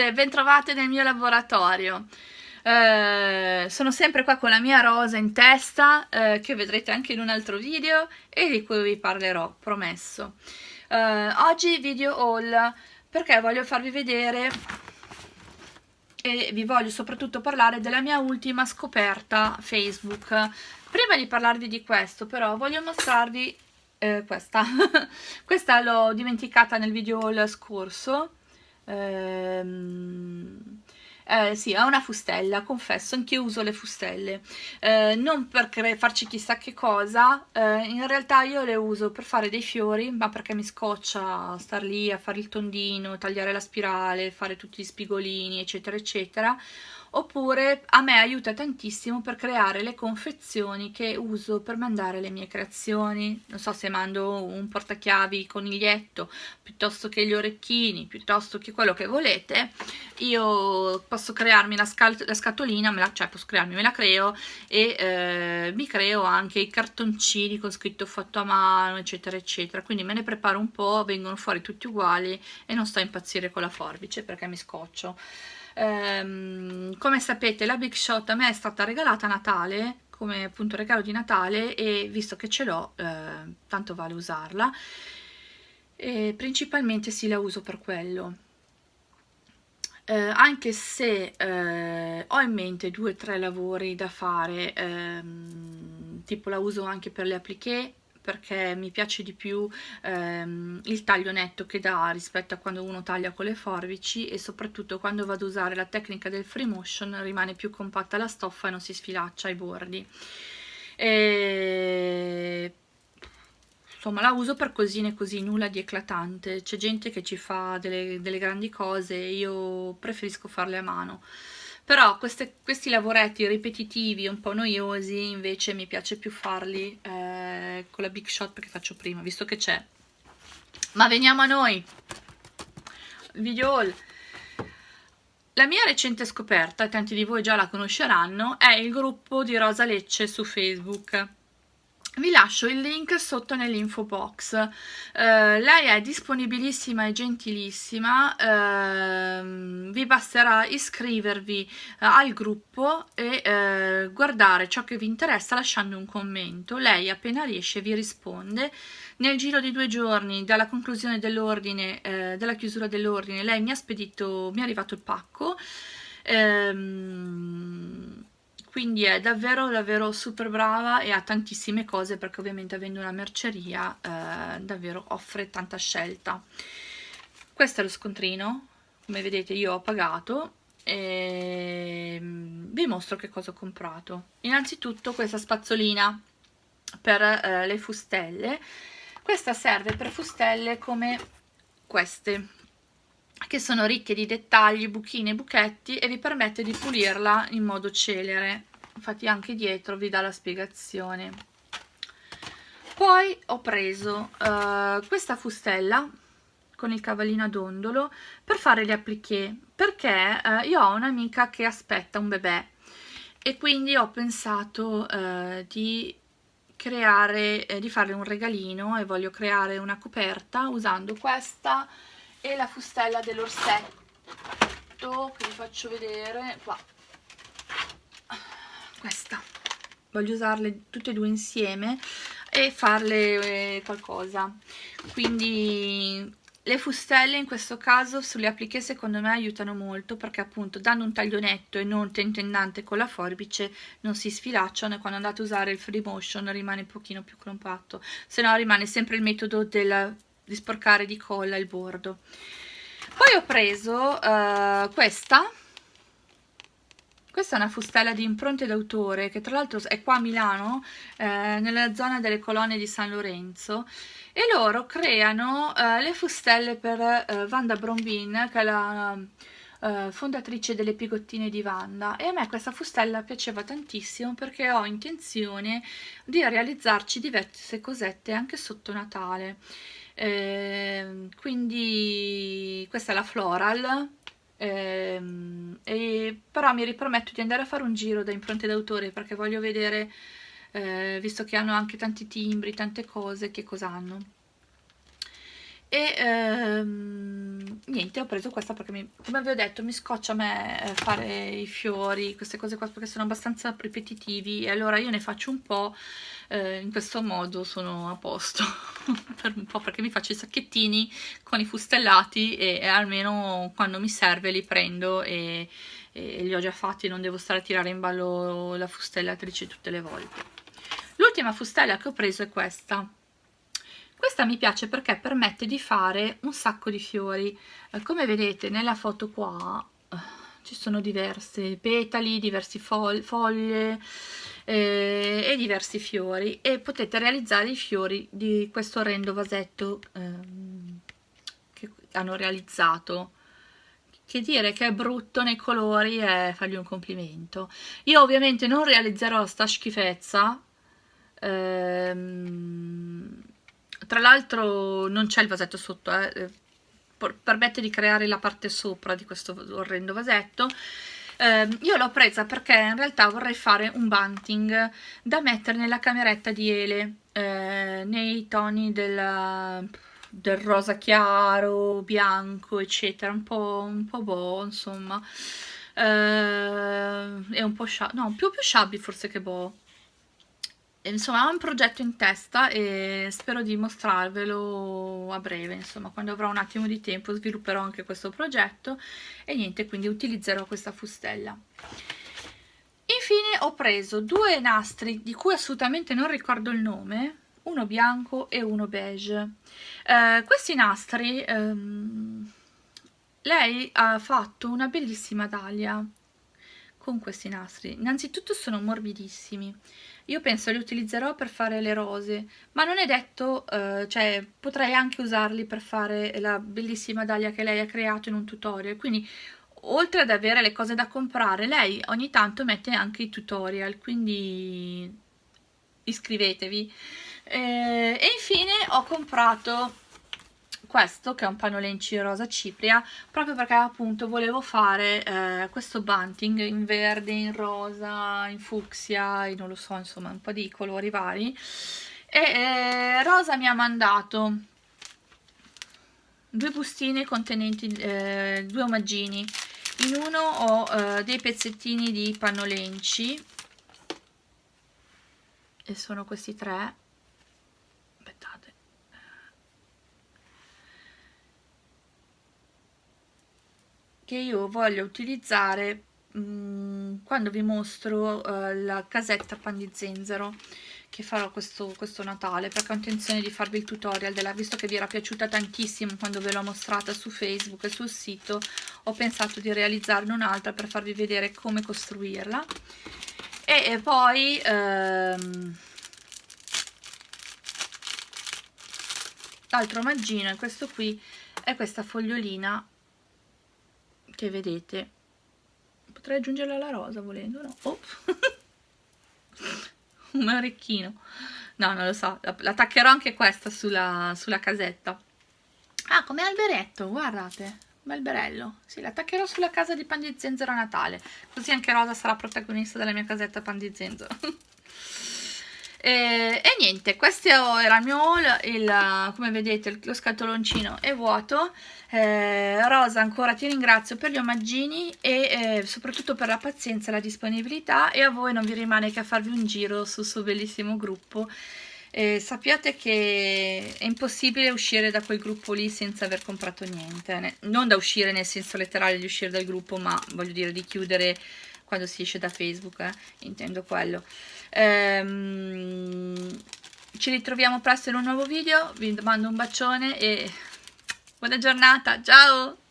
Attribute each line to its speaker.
Speaker 1: ragazze, bentrovate nel mio laboratorio. Eh, sono sempre qua con la mia rosa in testa, eh, che vedrete anche in un altro video e di cui vi parlerò, promesso. Eh, oggi video haul perché voglio farvi vedere e vi voglio soprattutto parlare della mia ultima scoperta Facebook. Prima di parlarvi di questo però voglio mostrarvi eh, questa, questa l'ho dimenticata nel video haul scorso, ehm, eh, sì, ha una fustella, confesso, anch'io uso le fustelle, eh, non per farci chissà che cosa, eh, in realtà io le uso per fare dei fiori, ma perché mi scoccia star lì a fare il tondino, tagliare la spirale, fare tutti gli spigolini, eccetera, eccetera, oppure a me aiuta tantissimo per creare le confezioni che uso per mandare le mie creazioni. Non so se mando un portachiavi coniglietto piuttosto che gli orecchini piuttosto che quello che volete. Io posso crearmi la, la scatolina me la, cioè posso crearmi, me la creo e eh, mi creo anche i cartoncini con scritto fatto a mano eccetera eccetera. Quindi me ne preparo un po' vengono fuori tutti uguali e non sto a impazzire con la forbice perché mi scoccio. Ehm, come sapete la Big Shot a me è stata regalata a Natale come appunto regalo di Natale e visto che ce l'ho eh, tanto vale usarla. E principalmente sì la uso per quello eh, anche se eh, ho in mente due o tre lavori da fare ehm, tipo la uso anche per le appliqué perché mi piace di più ehm, il taglio netto che dà rispetto a quando uno taglia con le forbici e soprattutto quando vado a usare la tecnica del free motion rimane più compatta la stoffa e non si sfilaccia ai bordi. E... insomma la uso per cosine così nulla di eclatante c'è gente che ci fa delle, delle grandi cose io preferisco farle a mano però queste, questi lavoretti ripetitivi, un po' noiosi, invece mi piace più farli eh, con la Big Shot perché faccio prima, visto che c'è. Ma veniamo a noi, video haul. La mia recente scoperta, e tanti di voi già la conosceranno, è il gruppo di Rosa Lecce su Facebook vi lascio il link sotto nell'info box. Uh, lei è disponibilissima e gentilissima. Uh, vi basterà iscrivervi uh, al gruppo e eh, guardare ciò che vi interessa lasciando un commento. Lei appena riesce vi risponde. Nel giro di due giorni dalla conclusione dell'ordine della chiusura dell'ordine lei mi ha spedito mi è arrivato il pacco. Um, quindi è davvero davvero super brava e ha tantissime cose perché ovviamente avendo una merceria eh, davvero offre tanta scelta. Questo è lo scontrino come vedete io ho pagato e mm, vi mostro che cosa ho comprato. Innanzitutto questa spazzolina per eh, le fustelle. Questa serve per fustelle come queste che sono ricche di dettagli, buchine e buchetti e vi permette di pulirla in modo celere. Infatti anche dietro vi dà la spiegazione. Poi ho preso uh, questa fustella con il cavallino a dondolo per fare le appliqué perché uh, io ho un'amica che aspetta un bebè e quindi ho pensato uh, di creare, eh, di farle un regalino e voglio creare una coperta usando questa e la fustella dell'orsetto che vi faccio vedere qua. Questa. Voglio usarle tutte e due insieme e farle eh, qualcosa. Quindi le fustelle in questo caso sulle appliche secondo me aiutano molto perché appunto dando un taglio netto e non tentennante con la forbice non si sfilacciano e quando andate a usare il free motion rimane un pochino più compatto. Se no rimane sempre il metodo del di sporcare di colla il bordo. Poi ho preso uh, questa. Questa è una fustella di impronte d'autore che tra l'altro è qua a Milano, eh, nella zona delle colonne di San Lorenzo. E loro creano eh, le fustelle per eh, Vanda Brombin che è la eh, fondatrice delle pigottine di Vanda e a me questa fustella piaceva tantissimo perché ho intenzione di realizzarci diverse cosette anche sotto Natale. Eh, quindi questa è la Floral ehm, e, però mi riprometto di andare a fare un giro da impronte d'autore perché voglio vedere eh, visto che hanno anche tanti timbri, tante cose, che cosa hanno e ehm, niente ho preso questa perché mi, come vi ho detto mi scoccia a me eh, fare i fiori queste cose qua perché sono abbastanza ripetitivi. E allora io ne faccio un po' eh, in questo modo sono a posto. Per un po' perché mi faccio i sacchettini con i fustellati e, e almeno quando mi serve li prendo e, e li ho già fatti non devo stare a tirare in ballo la fustellatrice tutte le volte. L'ultima fustella che ho preso è questa questa mi piace perché permette di fare un sacco di fiori. Eh, come vedete nella foto qua eh, ci sono diversi petali, diverse foglie eh, e diversi fiori. E potete realizzare i fiori di questo orrendo vasetto ehm, che hanno realizzato. Che dire che è brutto nei colori è fargli un complimento. Io ovviamente non realizzerò sta schifezza ehm, tra l'altro non c'è il vasetto sotto, eh, eh permette di creare la parte sopra di questo orrendo vasetto. Eh, io l'ho presa perché in realtà vorrei fare un bunting da mettere nella cameretta di Ele, eh, nei toni del, del, rosa chiaro, bianco, eccetera, un po', un po' boh, insomma. Eh, è un po' shabby, no, più più shabby forse che boh insomma ho un progetto in testa e spero di mostrarvelo a breve. Insomma quando avrò un attimo di tempo svilupperò anche questo progetto e niente quindi utilizzerò questa fustella. Infine ho preso due nastri di cui assolutamente non ricordo il nome uno bianco e uno beige. Eh, questi nastri ehm, lei ha fatto una bellissima dahlia con questi nastri. Innanzitutto sono morbidissimi io penso li utilizzerò per fare le rose, ma non è detto, eh, cioè potrei anche usarli per fare la bellissima dahlia che lei ha creato in un tutorial, quindi oltre ad avere le cose da comprare, lei ogni tanto mette anche i tutorial, quindi iscrivetevi. Eh, e infine ho comprato questo che è un panolenci rosa cipria proprio perché appunto volevo fare eh, questo bunting in verde, in rosa, in fucsia, in non lo so insomma un po' di colori vari. E eh, Rosa mi ha mandato due bustine contenenti eh, due omaggini. In uno ho eh, dei pezzettini di pannolenci e sono questi tre che io voglio utilizzare mh, mm, quando vi mostro uh, la casetta pan di zenzero che farò questo, questo Natale perché ho intenzione di farvi il tutorial della visto che vi era piaciuta tantissimo quando ve l'ho mostrata su Facebook e sul sito ho pensato di realizzarne un'altra per farvi vedere come costruirla. E, e poi ehm, l'altro maggino è questo qui è questa fogliolina che vedete? Potrei aggiungerla alla rosa volendo no? oh. un orecchino. No non lo so. L'attaccherò anche questa sulla, sulla casetta. Ah come alberetto guardate. Un alberello sì l'attaccherò sulla casa di pan di zenzero a Natale. Così anche Rosa sarà protagonista della mia casetta pan di zenzero E, e, niente, questo era il mio haul, il, come vedete lo scatoloncino è vuoto, eh, Rosa ancora ti ringrazio per gli omaggini e eh, soprattutto per la pazienza e la disponibilità. E a voi non vi rimane che a farvi un giro sul suo bellissimo gruppo. Eh, sappiate che è impossibile uscire da quel gruppo lì senza aver comprato niente, non da uscire nel senso letterale di uscire dal gruppo, ma voglio dire di chiudere quando si esce da Facebook, eh? intendo quello. Ehm, ci ritroviamo presto in un nuovo video, vi mando un bacione e buona giornata, ciao!